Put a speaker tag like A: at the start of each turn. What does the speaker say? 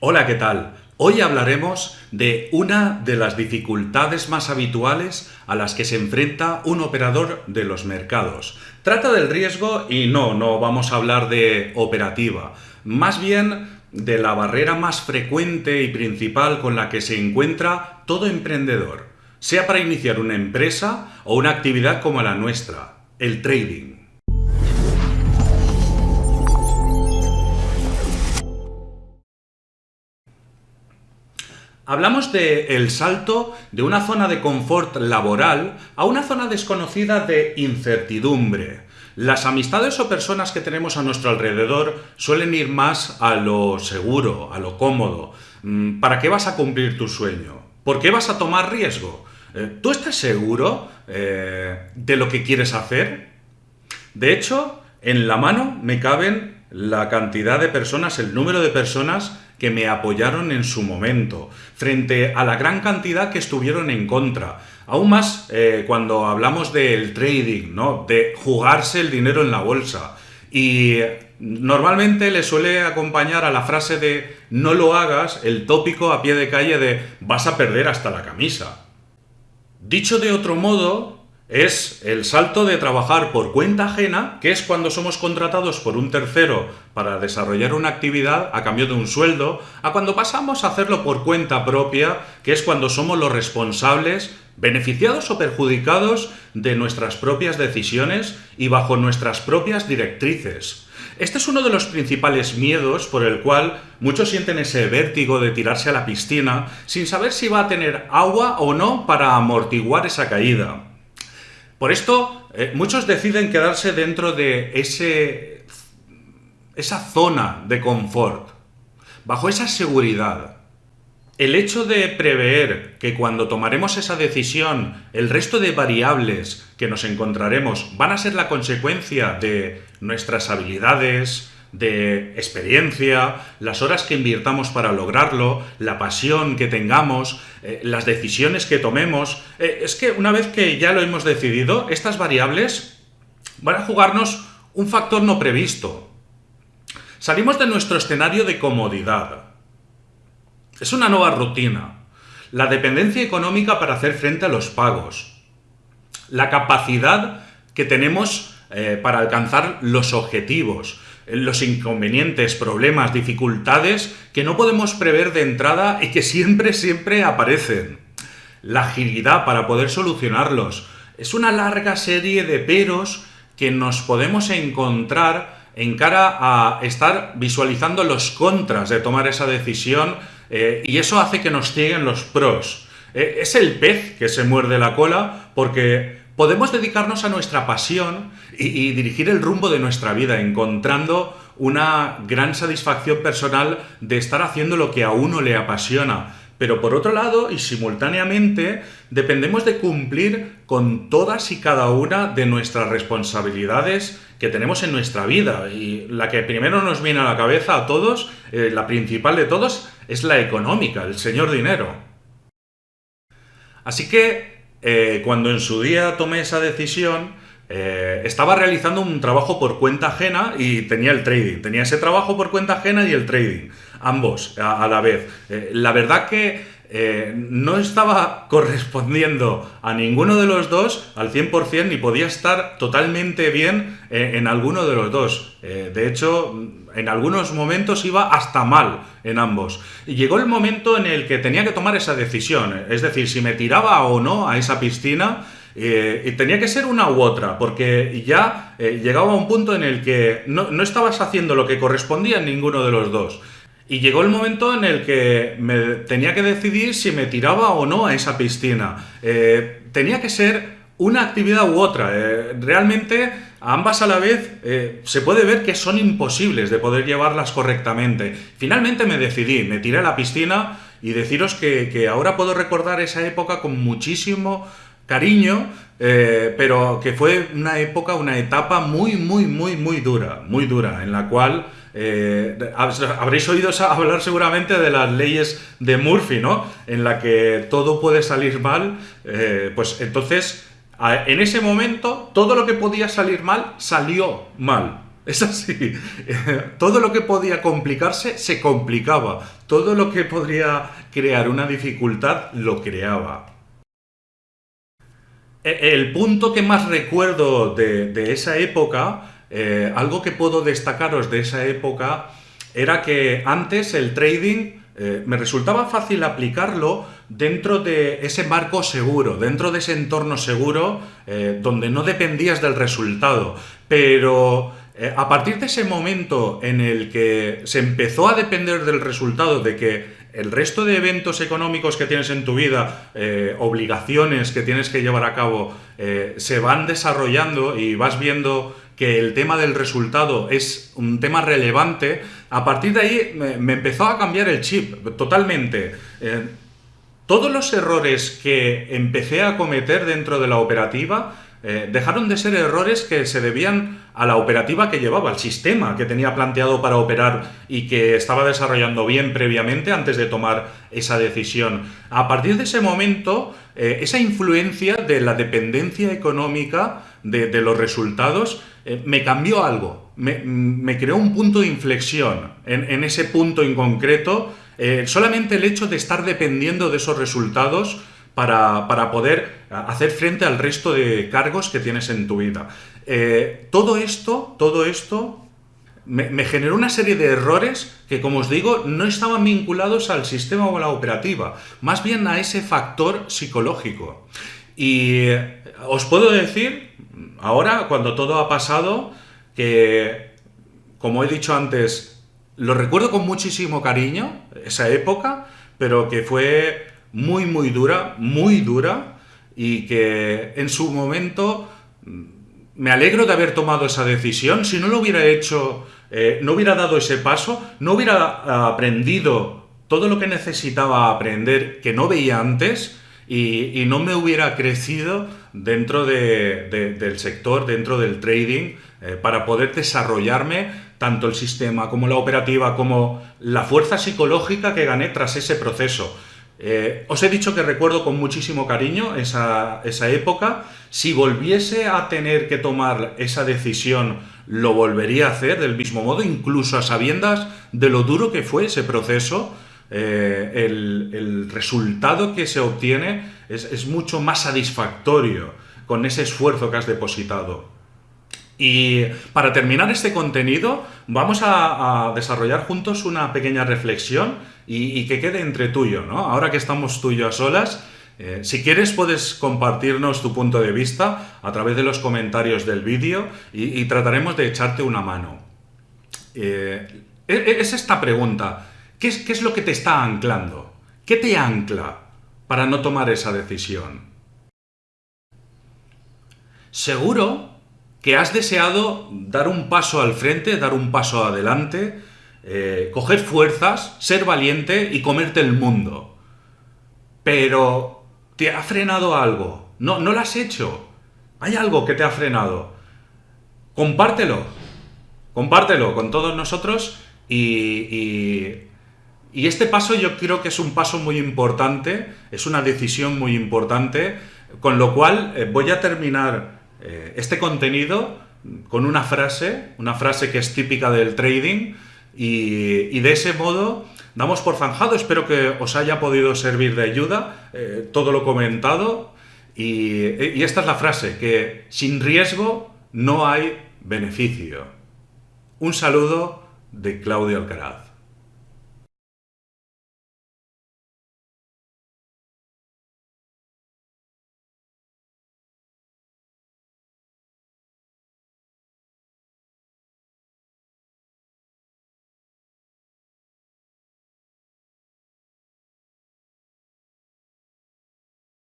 A: Hola, ¿qué tal? Hoy hablaremos de una de las dificultades más habituales a las que se enfrenta un operador de los mercados. Trata del riesgo y no, no vamos a hablar de operativa, más bien de la barrera más frecuente y principal con la que se encuentra todo emprendedor, sea para iniciar una empresa o una actividad como la nuestra, el trading. Hablamos de el salto de una zona de confort laboral a una zona desconocida de incertidumbre. Las amistades o personas que tenemos a nuestro alrededor suelen ir más a lo seguro, a lo cómodo. Mm, ¿Para qué vas a cumplir tu sueño? ¿Por qué vas a tomar riesgo? Eh, ¿Tú estás seguro eh, de lo que quieres hacer? De hecho, en la mano me caben la cantidad de personas, el número de personas que me apoyaron en su momento, frente a la gran cantidad que estuvieron en contra. Aún más eh, cuando hablamos del trading, ¿no? de jugarse el dinero en la bolsa. Y normalmente le suele acompañar a la frase de no lo hagas el tópico a pie de calle de vas a perder hasta la camisa. Dicho de otro modo, es el salto de trabajar por cuenta ajena, que es cuando somos contratados por un tercero para desarrollar una actividad a cambio de un sueldo, a cuando pasamos a hacerlo por cuenta propia, que es cuando somos los responsables, beneficiados o perjudicados de nuestras propias decisiones y bajo nuestras propias directrices. Este es uno de los principales miedos por el cual muchos sienten ese vértigo de tirarse a la piscina sin saber si va a tener agua o no para amortiguar esa caída. Por esto, eh, muchos deciden quedarse dentro de ese, esa zona de confort, bajo esa seguridad. El hecho de prever que cuando tomaremos esa decisión el resto de variables que nos encontraremos van a ser la consecuencia de nuestras habilidades, de experiencia, las horas que invirtamos para lograrlo, la pasión que tengamos, eh, las decisiones que tomemos. Eh, es que una vez que ya lo hemos decidido, estas variables van a jugarnos un factor no previsto. Salimos de nuestro escenario de comodidad. Es una nueva rutina. La dependencia económica para hacer frente a los pagos. La capacidad que tenemos eh, para alcanzar los objetivos los inconvenientes, problemas, dificultades que no podemos prever de entrada y que siempre, siempre aparecen. La agilidad para poder solucionarlos. Es una larga serie de peros que nos podemos encontrar en cara a estar visualizando los contras de tomar esa decisión eh, y eso hace que nos cieguen los pros. Eh, es el pez que se muerde la cola porque podemos dedicarnos a nuestra pasión y, dirigir el rumbo de nuestra vida, encontrando una gran satisfacción personal de estar haciendo lo que a uno le apasiona. Pero por otro lado, y simultáneamente, dependemos de cumplir con todas y cada una de nuestras responsabilidades que tenemos en nuestra vida. Y la que primero nos viene a la cabeza a todos, eh, la principal de todos, es la económica, el señor dinero. Así que eh, cuando en su día tomé esa decisión, eh, estaba realizando un trabajo por cuenta ajena y tenía el trading. Tenía ese trabajo por cuenta ajena y el trading, ambos a, la vez. Eh, la verdad que no estaba correspondiendo a ninguno de los dos al 100% ni podía estar totalmente bien en alguno de los dos. de hecho, en algunos momentos iba hasta mal en ambos. Y llegó el momento en el que tenía que tomar esa decisión, es decir, si me tiraba o no a esa piscina, eh, y tenía que ser una u otra, porque ya eh, llegaba a un punto en el que no, estabas haciendo lo que correspondía en ninguno de los dos. Y llegó el momento en el que me tenía que decidir si me tiraba o no a esa piscina. Eh, tenía que ser una actividad u otra. Eh, realmente ambas a la vez eh, se puede ver que son imposibles de poder llevarlas correctamente. Finalmente me decidí, me tiré a la piscina y deciros que, ahora puedo recordar esa época con muchísimo cariño, eh, pero que fue una época, una etapa muy, muy, muy, muy dura, muy dura, en la cual habréis oído hablar seguramente de las leyes de Murphy, ¿no? En la que todo puede salir mal, pues entonces en ese momento, todo lo que podía salir mal, salió mal. Es así. Todo lo que podía complicarse se complicaba. Todo lo que podría crear una dificultad lo creaba. E, el punto que más recuerdo de, esa época, eh, algo que puedo destacaros de esa época, era que antes el trading eh, me resultaba fácil aplicarlo dentro de ese marco seguro, dentro de ese entorno seguro eh, donde no dependías del resultado. Pero eh, a partir de ese momento en el que se empezó a depender del resultado, de que el resto de eventos económicos que tienes en tu vida, obligaciones que tienes que llevar a cabo, se van desarrollando y vas viendo que el tema del resultado es un tema relevante, a partir de ahí me, empezó a cambiar el chip totalmente. Eh, todos los errores que empecé a cometer dentro de la operativa eh, dejaron de ser errores que se debían a la operativa que llevaba, al sistema que tenía planteado para operar y que estaba desarrollando bien previamente antes de tomar esa decisión. A partir de ese momento, eh, esa influencia de la dependencia económica de, los resultados eh, me cambió algo, me, creó un punto de inflexión en, ese punto en concreto, eh, solamente el hecho de estar dependiendo de esos resultados para, poder hacer frente al resto de cargos que tienes en tu vida. Eh, todo esto, todo esto me, generó una serie de errores que, como os digo, no estaban vinculados al sistema o a la operativa, más bien a ese factor psicológico. Y os puedo decir ahora, cuando todo ha pasado, que, como he dicho antes, lo recuerdo con muchísimo cariño, esa época, pero que fue muy, muy dura, muy dura, y que en su momento mm, me alegro de haber tomado esa decisión. Si no lo hubiera hecho, eh, no hubiera dado ese paso, no hubiera aprendido todo lo que necesitaba aprender que no veía antes, y, no me hubiera crecido dentro del sector, dentro del trading, eh, para poder desarrollarme tanto el sistema como la operativa, como la fuerza psicológica que gané tras ese proceso. Eh, os he dicho que recuerdo con muchísimo cariño esa, esa, época. Si volviese a tener que tomar esa decisión, lo volvería a hacer del mismo modo, incluso a sabiendas de lo duro que fue ese proceso, eh, el, resultado que se obtiene es, mucho más satisfactorio con ese esfuerzo que has depositado. Y para terminar este contenido, vamos a, desarrollar juntos una pequeña reflexión y, que quede entre tuyo, ¿no? Ahora que estamos tú y yo a solas, eh, si quieres puedes compartirnos tu punto de vista a través de los comentarios del vídeo y, trataremos de echarte una mano. Eh, e, e, es esta pregunta. ¿Qué es, lo que te está anclando? ¿Qué te ancla para no tomar esa decisión? Seguro que has deseado dar un paso al frente, dar un paso adelante, eh, coger fuerzas, ser valiente y comerte el mundo. Pero te ha frenado algo. No, no lo has hecho. Hay algo que te ha frenado. Compártelo. Compártelo con todos nosotros y y este paso yo creo que es un paso muy importante, es una decisión muy importante, con lo cual eh, voy a terminar eh, este contenido con una frase, una frase que es típica del trading, y, de ese modo damos por zanjado, espero que os haya podido servir de ayuda eh, todo lo comentado, y, y esta es la frase, que sin riesgo no hay beneficio. Un saludo de Claudio Alcaraz.